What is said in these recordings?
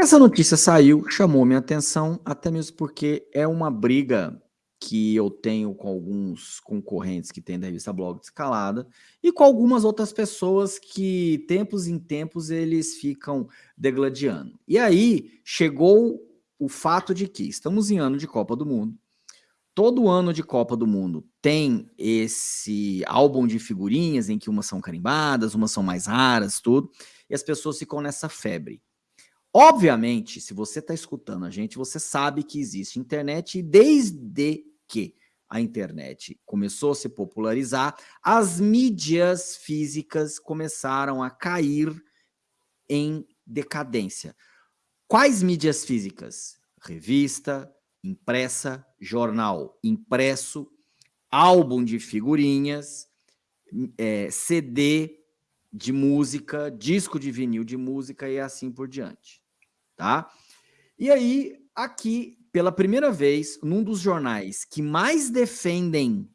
Essa notícia saiu, chamou minha atenção, até mesmo porque é uma briga que eu tenho com alguns concorrentes que têm da revista Blog de Escalada e com algumas outras pessoas que, tempos em tempos, eles ficam degladiando. E aí, chegou o fato de que estamos em ano de Copa do Mundo, todo ano de Copa do Mundo tem esse álbum de figurinhas em que umas são carimbadas, umas são mais raras, tudo, e as pessoas ficam nessa febre. Obviamente, se você está escutando a gente, você sabe que existe internet e desde que a internet começou a se popularizar, as mídias físicas começaram a cair em decadência. Quais mídias físicas? Revista, impressa, jornal impresso, álbum de figurinhas, é, CD de música, disco de vinil de música e assim por diante, tá? E aí, aqui, pela primeira vez, num dos jornais que mais defendem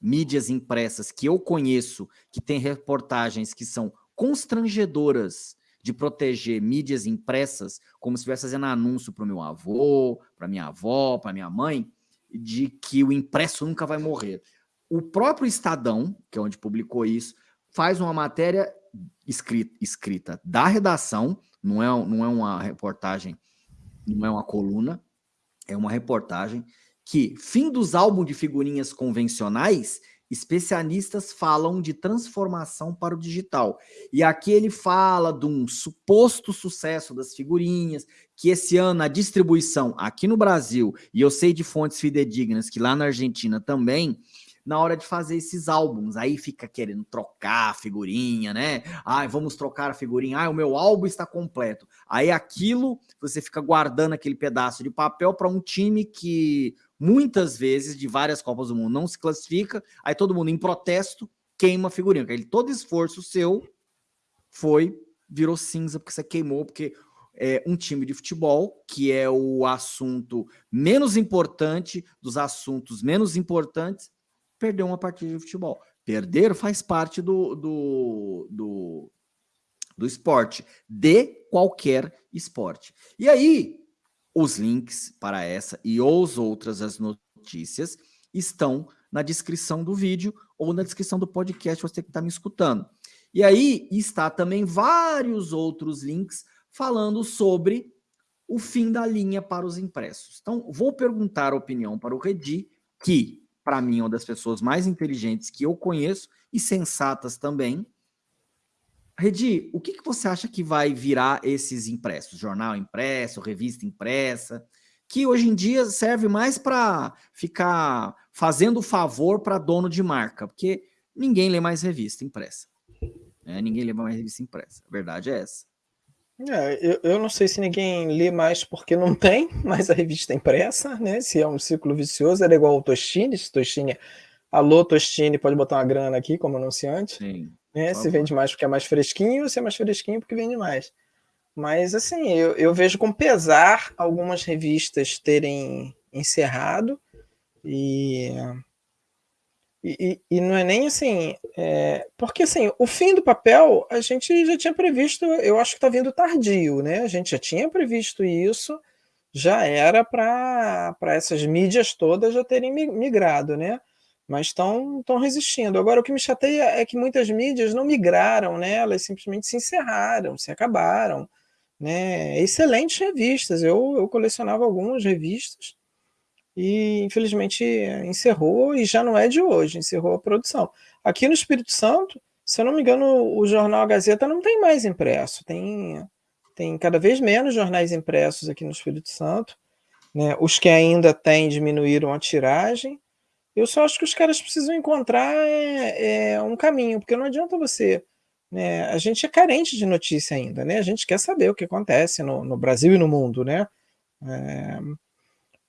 mídias impressas que eu conheço, que tem reportagens que são constrangedoras de proteger mídias impressas, como se estivesse fazendo anúncio para o meu avô, para minha avó, para minha mãe, de que o impresso nunca vai morrer. O próprio Estadão, que é onde publicou isso, faz uma matéria escrita, escrita da redação, não é, não é uma reportagem, não é uma coluna, é uma reportagem que fim dos álbuns de figurinhas convencionais especialistas falam de transformação para o digital. E aqui ele fala de um suposto sucesso das figurinhas, que esse ano a distribuição aqui no Brasil, e eu sei de fontes fidedignas que lá na Argentina também, na hora de fazer esses álbuns. Aí fica querendo trocar a figurinha, né? Ai, vamos trocar a figurinha. Ai, o meu álbum está completo. Aí aquilo, você fica guardando aquele pedaço de papel para um time que muitas vezes, de várias Copas do Mundo, não se classifica. Aí todo mundo, em protesto, queima a figurinha. Aí todo esforço seu foi, virou cinza, porque você queimou, porque é, um time de futebol, que é o assunto menos importante dos assuntos menos importantes, perdeu uma partida de futebol. Perder faz parte do, do, do, do esporte, de qualquer esporte. E aí, os links para essa e os outras as notícias estão na descrição do vídeo ou na descrição do podcast, você que está me escutando. E aí está também vários outros links falando sobre o fim da linha para os impressos. Então, vou perguntar a opinião para o Redi, que para mim, é uma das pessoas mais inteligentes que eu conheço e sensatas também. Redi, o que, que você acha que vai virar esses impressos? Jornal impresso, revista impressa, que hoje em dia serve mais para ficar fazendo favor para dono de marca, porque ninguém lê mais revista impressa. Né? Ninguém lê mais revista impressa. A verdade é essa. É, eu, eu, não sei se ninguém lê mais porque não tem mais a revista impressa, né? Se é um ciclo vicioso, era igual o Tostine, se Tostine, alô Tostine, pode botar uma grana aqui como anunciante. Sim. Né? Se vende mais porque é mais fresquinho, se é mais fresquinho porque vende mais. Mas assim, eu, eu vejo com pesar algumas revistas terem encerrado e e, e, não é nem assim, é, porque assim, o fim do papel a gente já tinha previsto, eu acho que está vindo tardio, né? A gente já tinha previsto isso, já era para essas mídias todas já terem migrado, né? Mas estão resistindo. Agora, o que me chateia é que muitas mídias não migraram, né? Elas simplesmente se encerraram, se acabaram. Né? Excelentes revistas, eu, eu colecionava algumas revistas, e infelizmente encerrou e já não é de hoje, encerrou a produção. Aqui no Espírito Santo, se eu não me engano, o jornal Gazeta não tem mais impresso, tem, tem cada vez menos jornais impressos aqui no Espírito Santo, né? os que ainda têm diminuíram a tiragem, eu só acho que os caras precisam encontrar é, é, um caminho, porque não adianta você... Né? A gente é carente de notícia ainda, né? a gente quer saber o que acontece no, no Brasil e no mundo, né? É,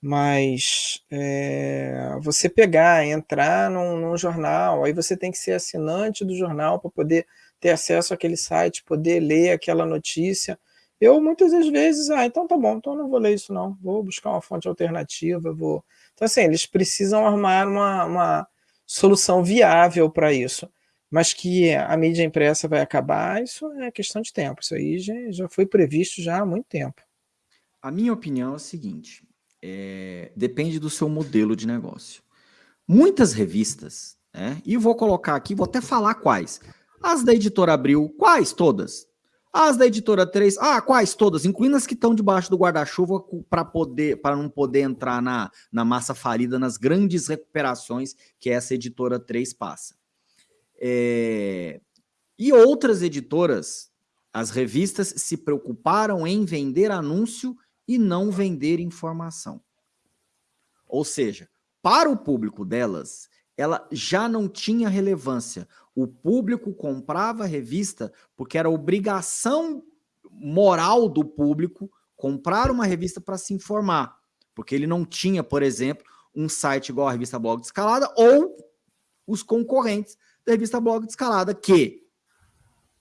mas é, você pegar, entrar num, num, jornal, aí você tem que ser assinante do jornal para poder ter acesso àquele site, poder ler aquela notícia. Eu muitas das vezes, ah, então tá bom, então não vou ler isso não, vou buscar uma fonte alternativa, vou... Então assim, eles precisam armar uma, uma solução viável para isso. mas que a mídia impressa vai acabar, isso é questão de tempo, isso aí já, já foi previsto já há muito tempo. A minha opinião é o seguinte, é, depende do seu modelo de negócio. Muitas revistas, né, e vou colocar aqui, vou até falar quais, as da Editora Abril, quais todas? As da Editora 3, ah, quais todas? Incluindo as que estão debaixo do guarda-chuva para poder, para não poder entrar na, na massa falida, nas grandes recuperações que essa Editora 3 passa. É... E outras editoras, as revistas se preocuparam em vender anúncio e não vender informação. Ou seja, para o público delas, ela já não tinha relevância. O público comprava a revista porque era obrigação moral do público comprar uma revista para se informar. Porque ele não tinha, por exemplo, um site igual a revista Blog de Escalada ou os concorrentes da revista Blog de Escalada, que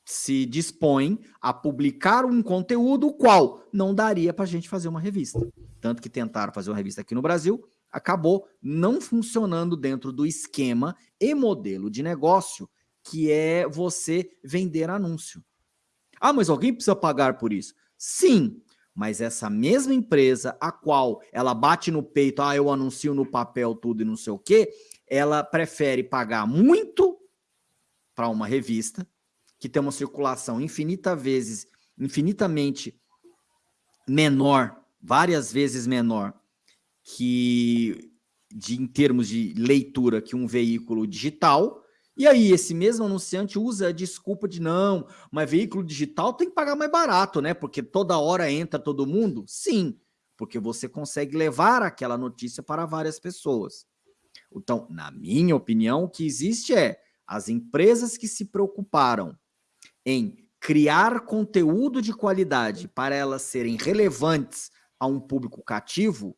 se dispõem a publicar um conteúdo qual não daria para a gente fazer uma revista. Tanto que tentaram fazer uma revista aqui no Brasil, acabou não funcionando dentro do esquema e modelo de negócio que é você vender anúncio. Ah, mas alguém precisa pagar por isso? Sim, mas essa mesma empresa, a qual ela bate no peito, ah, eu anuncio no papel tudo e não sei o quê, ela prefere pagar muito para uma revista que tem uma circulação infinita vezes, infinitamente menor, várias vezes menor que de, em termos de leitura que um veículo digital, e aí esse mesmo anunciante usa a desculpa de não, mas veículo digital tem que pagar mais barato, né? Porque toda hora entra todo mundo? Sim, porque você consegue levar aquela notícia para várias pessoas. Então, na minha opinião, o que existe é as empresas que se preocuparam em criar conteúdo de qualidade para elas serem relevantes a um público cativo,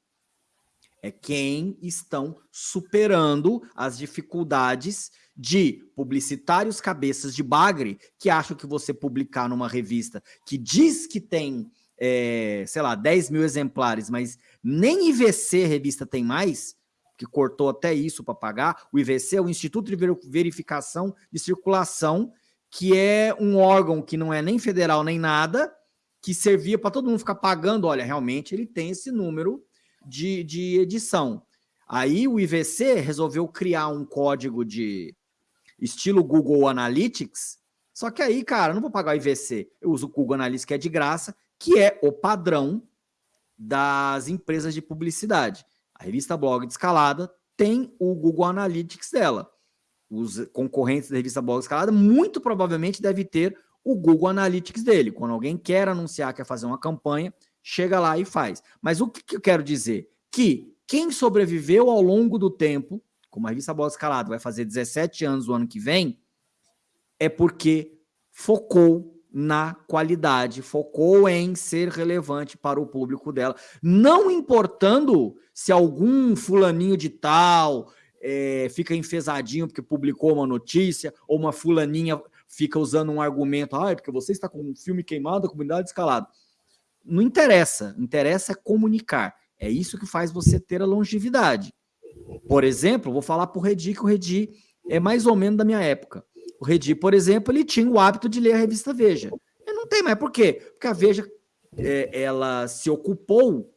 é quem estão superando as dificuldades de publicitários cabeças de bagre que acham que você publicar numa revista que diz que tem, é, sei lá, 10 mil exemplares, mas nem IVC revista tem mais, que cortou até isso para pagar. O IVC é o Instituto de Verificação de Circulação, que é um órgão que não é nem federal nem nada, que servia para todo mundo ficar pagando. Olha, realmente ele tem esse número de, de edição. Aí o IVC resolveu criar um código de estilo Google Analytics, só que aí, cara, não vou pagar o IVC, eu uso o Google Analytics que é de graça, que é o padrão das empresas de publicidade. A revista Blog de Escalada tem o Google Analytics dela. Os concorrentes da revista de Escalada muito provavelmente deve ter o Google Analytics dele. Quando alguém quer anunciar, quer fazer uma campanha, chega lá e faz. Mas o que eu quero dizer? Que quem sobreviveu ao longo do tempo, como a revista de Escalada vai fazer 17 anos o ano que vem, é porque focou na qualidade, focou em ser relevante para o público dela, não importando se algum fulaninho de tal é, fica enfesadinho porque publicou uma notícia, ou uma fulaninha fica usando um argumento, ah, é porque você está com um filme queimado, a comunidade escalada. Não interessa, interessa é comunicar. É isso que faz você ter a longevidade. Por exemplo, vou falar para o Redi, que o Redi é mais ou menos da minha época. O Redi, por exemplo, ele tinha o hábito de ler a revista Veja. Ele não tem mais. Por quê? Porque a Veja é, ela se ocupou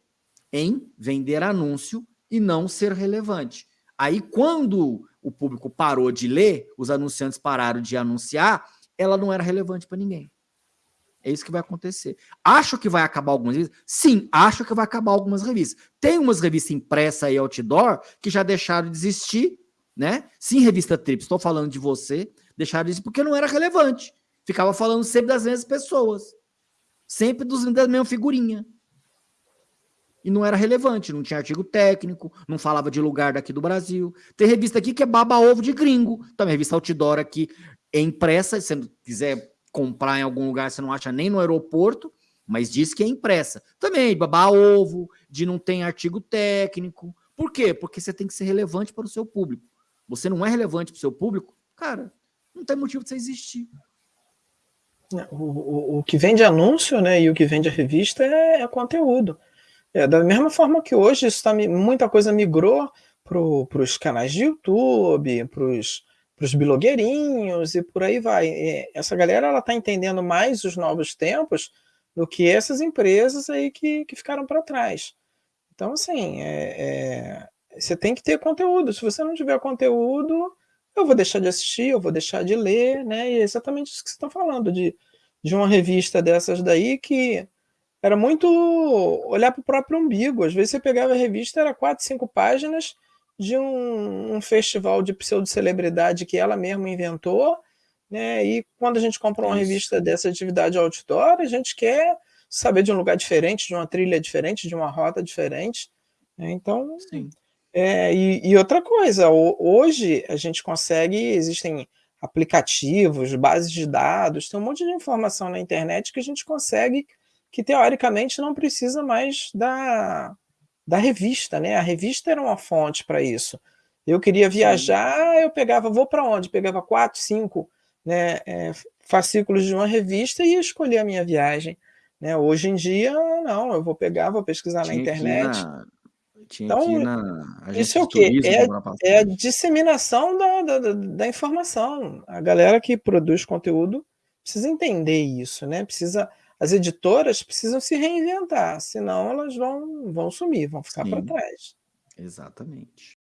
em vender anúncio e não ser relevante. Aí, quando o público parou de ler, os anunciantes pararam de anunciar, ela não era relevante para ninguém. É isso que vai acontecer. Acho que vai acabar algumas revistas? Sim, acho que vai acabar algumas revistas. Tem umas revistas impressas e outdoor que já deixaram de existir, né? Sim, revista Trips, estou falando de você, deixaram de existir porque não era relevante. Ficava falando sempre das mesmas pessoas. Sempre dos, da mesma figurinha. E não era relevante, não tinha artigo técnico, não falava de lugar daqui do Brasil. Tem revista aqui que é baba-ovo de gringo. Também revista Outdoor aqui é impressa, se você quiser comprar em algum lugar, você não acha nem no aeroporto, mas diz que é impressa. Também, baba-ovo, de não tem artigo técnico. Por quê? Porque você tem que ser relevante para o seu público. Você não é relevante para o seu público, cara, não tem motivo de você existir. É, o, o, o, que vende anúncio né, e o que vende a revista é, é conteúdo. É, da mesma forma que hoje isso tá, muita coisa migrou para os canais de YouTube, para os blogueirinhos e por aí vai. E essa galera ela está entendendo mais os novos tempos do que essas empresas aí que, que ficaram para trás. Então, assim, é, é, você tem que ter conteúdo. Se você não tiver conteúdo, eu vou deixar de assistir, eu vou deixar de ler, né? E é exatamente isso que você está falando, de, de uma revista dessas daí que era muito olhar para o próprio umbigo. Às vezes você pegava a revista, era quatro, cinco páginas de um, um festival de pseudo-celebridade que ela mesma inventou, né? E quando a gente compra uma Isso. revista dessa atividade outdoor, a gente quer saber de um lugar diferente, de uma trilha diferente, de uma rota diferente. Né? Então, Sim. É, e, e, outra coisa, hoje a gente consegue, existem aplicativos, bases de dados, tem um monte de informação na internet que a gente consegue, que teoricamente não precisa mais da, da revista, né? A revista era uma fonte para isso. Eu queria viajar, eu pegava, vou para onde? Pegava quatro, cinco né, é, fascículos de uma revista e escolher a minha viagem. Né? Hoje em dia, não, eu vou pegar, vou pesquisar Tinha na internet. Na... Então, na isso é o quê? É, é, a disseminação da, da, da, informação. A galera que produz conteúdo precisa entender isso, né? Precisa, as editoras precisam se reinventar, senão elas vão, vão sumir, vão ficar para trás. Exatamente.